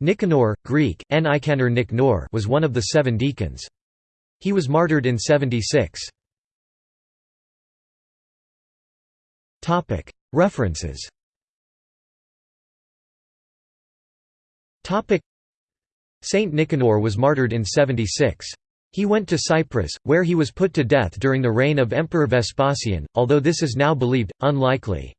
Nicanor, Greek, Nicanor Nicanor was one of the seven deacons. He was martyred in 76. References Saint Nicanor was martyred in 76. He went to Cyprus, where he was put to death during the reign of Emperor Vespasian, although this is now believed, unlikely.